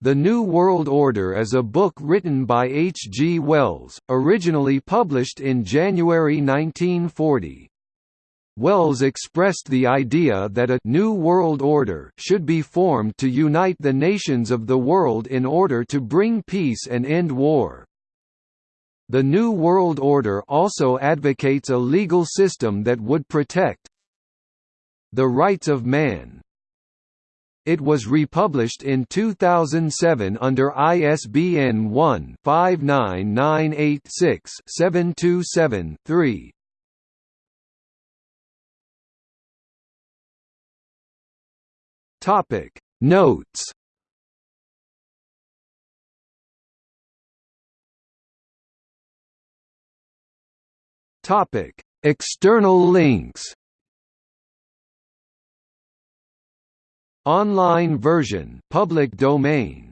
The New World Order is a book written by H. G. Wells, originally published in January 1940. Wells expressed the idea that a «new world order» should be formed to unite the nations of the world in order to bring peace and end war. The New World Order also advocates a legal system that would protect the rights of man. It was republished in 2007 under ISBN 1-59986-727-3. Topic Notes Topic External links Online version public domain